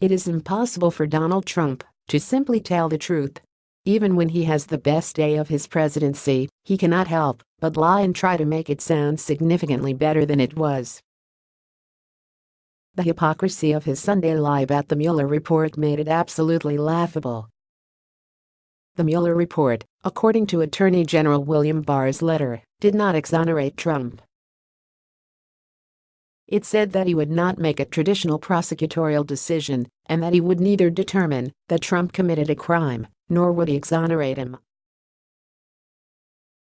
It is impossible for Donald Trump to simply tell the truth. Even when he has the best day of his presidency, he cannot help but lie and try to make it sound significantly better than it was. The hypocrisy of his Sunday lie about the Mueller report made it absolutely laughable. The Mueller report, according to Attorney General William Barr's letter, did not exonerate Trump. It said that he would not make a traditional prosecutorial decision and that he would neither determine that Trump committed a crime nor would he exonerate him.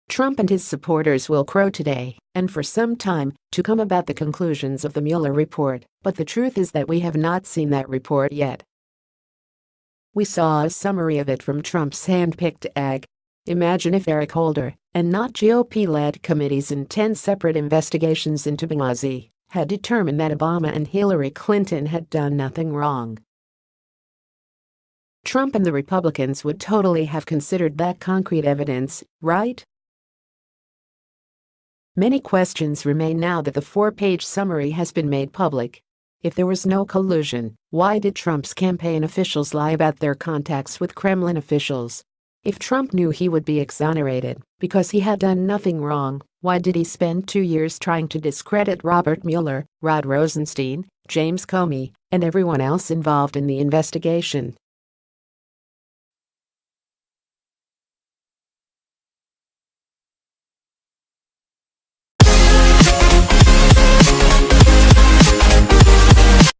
Trump and his supporters will crow today and for some time to come about the conclusions of the Mueller report, but the truth is that we have not seen that report yet. We saw a summary of it from Trump's hand-picked egg. Imagine if Eric Holder, and not GOP-led committees in 10 separate investigations into Benghazi, had determined that Obama and Hillary Clinton had done nothing wrong. Trump and the Republicans would totally have considered that concrete evidence, right? Many questions remain now that the four-page summary has been made public. If there was no collusion, why did Trump's campaign officials lie about their contacts with Kremlin officials? If Trump knew he would be exonerated because he had done nothing wrong, why did he spend two years trying to discredit Robert Mueller, Rod Rosenstein, James Comey, and everyone else involved in the investigation?